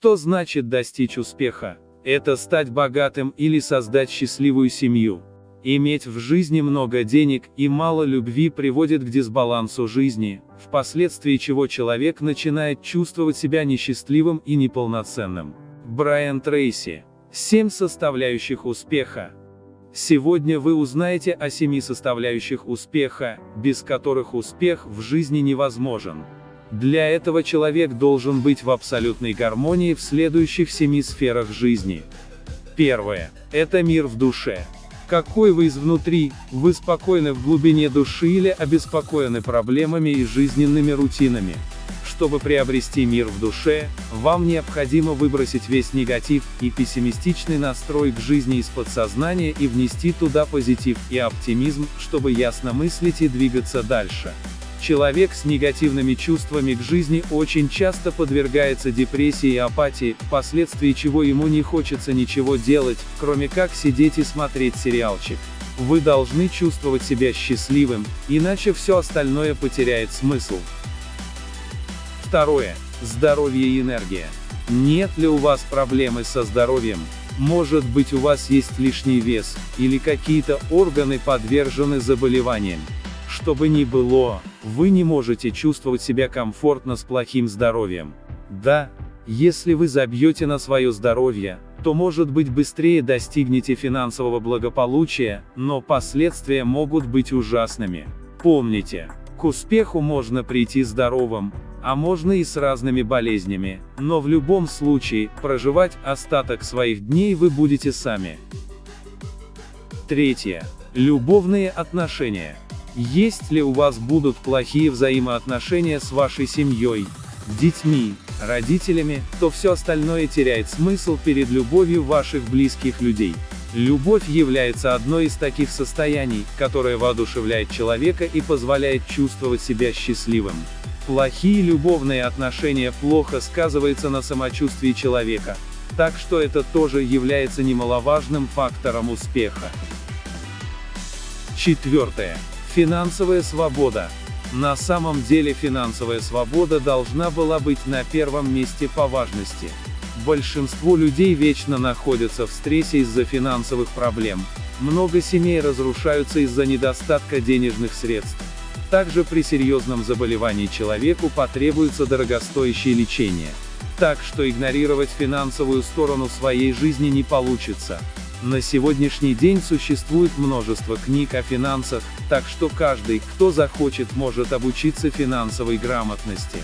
Что значит достичь успеха? Это стать богатым или создать счастливую семью. Иметь в жизни много денег и мало любви приводит к дисбалансу жизни, впоследствии чего человек начинает чувствовать себя несчастливым и неполноценным. Брайан Трейси. Семь составляющих успеха. Сегодня вы узнаете о семи составляющих успеха, без которых успех в жизни невозможен. Для этого человек должен быть в абсолютной гармонии в следующих семи сферах жизни. Первое. Это мир в душе. Какой вы изнутри, вы спокойны в глубине души или обеспокоены проблемами и жизненными рутинами. Чтобы приобрести мир в душе, вам необходимо выбросить весь негатив и пессимистичный настрой к жизни из подсознания и внести туда позитив и оптимизм, чтобы ясно мыслить и двигаться дальше. Человек с негативными чувствами к жизни очень часто подвергается депрессии и апатии, впоследствии чего ему не хочется ничего делать, кроме как сидеть и смотреть сериалчик. Вы должны чувствовать себя счастливым, иначе все остальное потеряет смысл. Второе. Здоровье и энергия. Нет ли у вас проблемы со здоровьем? Может быть у вас есть лишний вес, или какие-то органы подвержены заболеваниям. Что бы ни было, вы не можете чувствовать себя комфортно с плохим здоровьем. Да, если вы забьете на свое здоровье, то может быть быстрее достигнете финансового благополучия, но последствия могут быть ужасными. Помните, к успеху можно прийти здоровым, а можно и с разными болезнями, но в любом случае, проживать остаток своих дней вы будете сами. Третье. Любовные отношения. Есть ли у вас будут плохие взаимоотношения с вашей семьей, детьми, родителями, то все остальное теряет смысл перед любовью ваших близких людей. Любовь является одной из таких состояний, которое воодушевляет человека и позволяет чувствовать себя счастливым. Плохие любовные отношения плохо сказываются на самочувствии человека, так что это тоже является немаловажным фактором успеха. Четвертое. Финансовая свобода. На самом деле финансовая свобода должна была быть на первом месте по важности. Большинство людей вечно находятся в стрессе из-за финансовых проблем. Много семей разрушаются из-за недостатка денежных средств. Также при серьезном заболевании человеку потребуется дорогостоящее лечение. Так что игнорировать финансовую сторону своей жизни не получится. На сегодняшний день существует множество книг о финансах, так что каждый, кто захочет, может обучиться финансовой грамотности.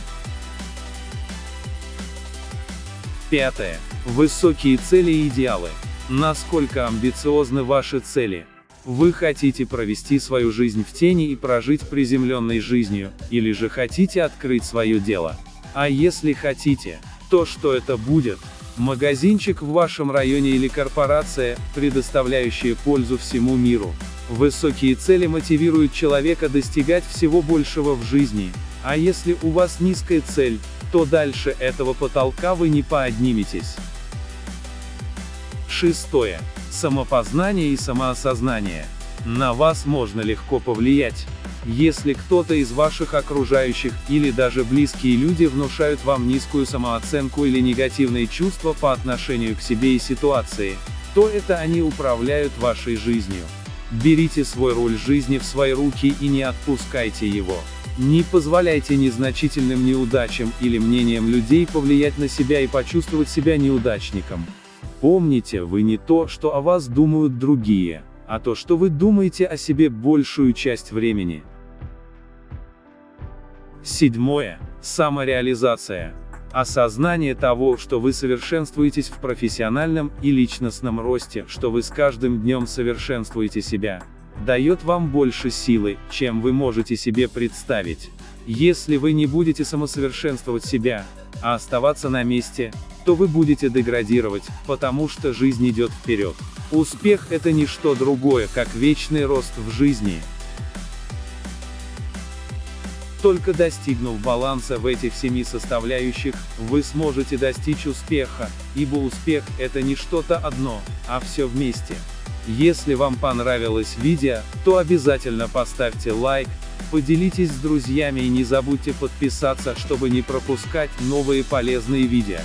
Пятое. Высокие цели и идеалы. Насколько амбициозны ваши цели? Вы хотите провести свою жизнь в тени и прожить приземленной жизнью, или же хотите открыть свое дело? А если хотите, то что это будет? Магазинчик в вашем районе или корпорация, предоставляющая пользу всему миру. Высокие цели мотивируют человека достигать всего большего в жизни. А если у вас низкая цель, то дальше этого потолка вы не подниметесь. Шестое. Самопознание и самоосознание. На вас можно легко повлиять. Если кто-то из ваших окружающих, или даже близкие люди внушают вам низкую самооценку или негативные чувства по отношению к себе и ситуации, то это они управляют вашей жизнью. Берите свой роль жизни в свои руки и не отпускайте его. Не позволяйте незначительным неудачам или мнениям людей повлиять на себя и почувствовать себя неудачником. Помните, вы не то, что о вас думают другие, а то, что вы думаете о себе большую часть времени. Седьмое. Самореализация. Осознание того, что вы совершенствуетесь в профессиональном и личностном росте, что вы с каждым днем совершенствуете себя, дает вам больше силы, чем вы можете себе представить. Если вы не будете самосовершенствовать себя, а оставаться на месте, то вы будете деградировать, потому что жизнь идет вперед. Успех – это не что другое, как вечный рост в жизни. Только достигнув баланса в этих семи составляющих, вы сможете достичь успеха, ибо успех – это не что-то одно, а все вместе. Если вам понравилось видео, то обязательно поставьте лайк, поделитесь с друзьями и не забудьте подписаться, чтобы не пропускать новые полезные видео.